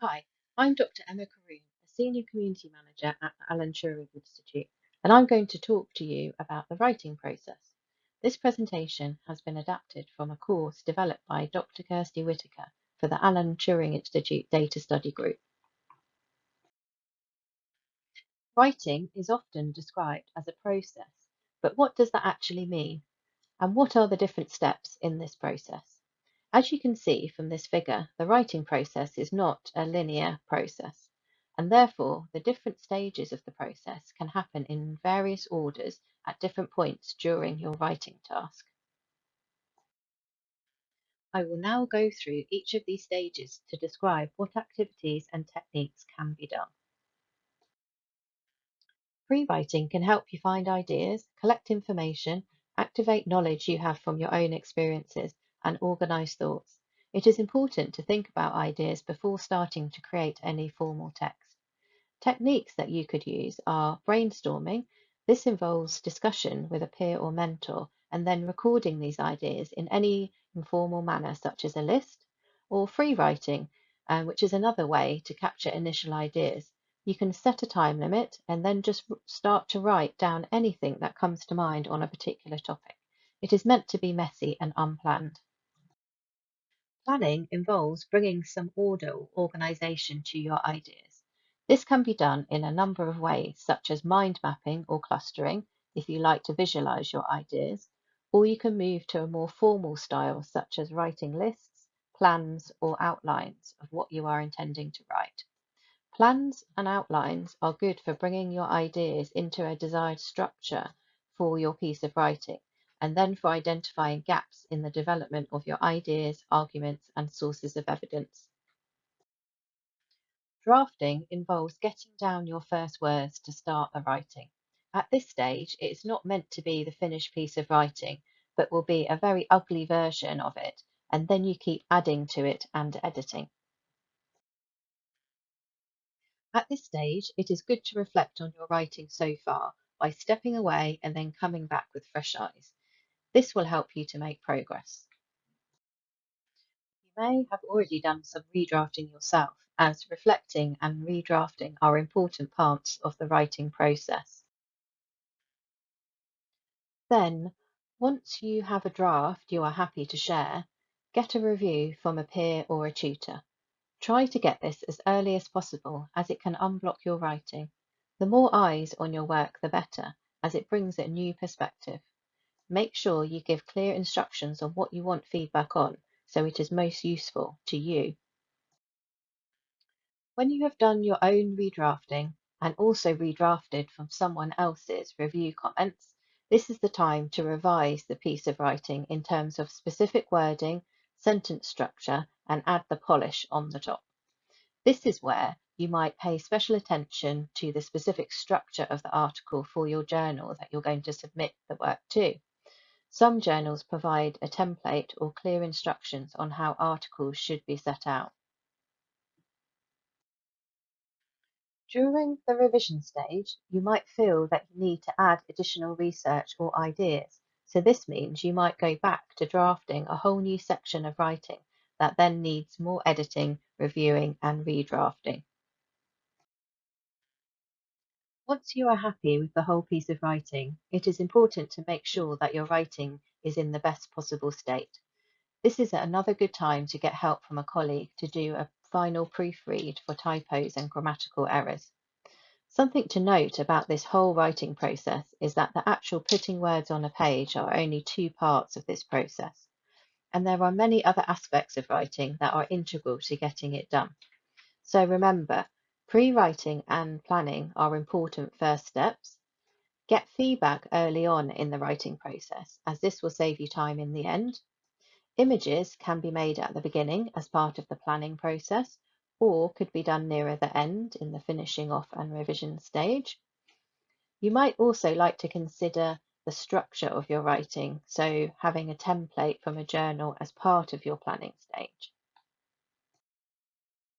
Hi, I'm Dr. Emma Karoune, a Senior Community Manager at the Alan Turing Institute, and I'm going to talk to you about the writing process. This presentation has been adapted from a course developed by Dr. Kirstie Whitaker for the Alan Turing Institute Data Study Group. Writing is often described as a process, but what does that actually mean? And what are the different steps in this process? As you can see from this figure, the writing process is not a linear process, and therefore the different stages of the process can happen in various orders at different points during your writing task. I will now go through each of these stages to describe what activities and techniques can be done. Pre-writing can help you find ideas, collect information, activate knowledge you have from your own experiences, and organize thoughts. It is important to think about ideas before starting to create any formal text. Techniques that you could use are brainstorming. This involves discussion with a peer or mentor and then recording these ideas in any informal manner, such as a list, or free writing, um, which is another way to capture initial ideas. You can set a time limit and then just start to write down anything that comes to mind on a particular topic. It is meant to be messy and unplanned. Planning involves bringing some order or organization to your ideas. This can be done in a number of ways, such as mind mapping or clustering, if you like to visualize your ideas, or you can move to a more formal style, such as writing lists, plans, or outlines of what you are intending to write. Plans and outlines are good for bringing your ideas into a desired structure for your piece of writing and then for identifying gaps in the development of your ideas, arguments, and sources of evidence. Drafting involves getting down your first words to start the writing. At this stage, it is not meant to be the finished piece of writing, but will be a very ugly version of it, and then you keep adding to it and editing. At this stage, it is good to reflect on your writing so far by stepping away and then coming back with fresh eyes. This will help you to make progress. You may have already done some redrafting yourself, as reflecting and redrafting are important parts of the writing process. Then, once you have a draft you are happy to share, get a review from a peer or a tutor. Try to get this as early as possible as it can unblock your writing. The more eyes on your work, the better, as it brings a new perspective. Make sure you give clear instructions on what you want feedback on so it is most useful to you. When you have done your own redrafting and also redrafted from someone else's review comments, this is the time to revise the piece of writing in terms of specific wording, sentence structure, and add the polish on the top. This is where you might pay special attention to the specific structure of the article for your journal that you're going to submit the work to. Some journals provide a template or clear instructions on how articles should be set out. During the revision stage, you might feel that you need to add additional research or ideas, so this means you might go back to drafting a whole new section of writing that then needs more editing, reviewing and redrafting. Once you are happy with the whole piece of writing, it is important to make sure that your writing is in the best possible state. This is another good time to get help from a colleague to do a final proofread for typos and grammatical errors. Something to note about this whole writing process is that the actual putting words on a page are only two parts of this process. And there are many other aspects of writing that are integral to getting it done. So remember, Pre-writing and planning are important first steps. Get feedback early on in the writing process, as this will save you time in the end. Images can be made at the beginning as part of the planning process, or could be done nearer the end in the finishing off and revision stage. You might also like to consider the structure of your writing, so having a template from a journal as part of your planning stage.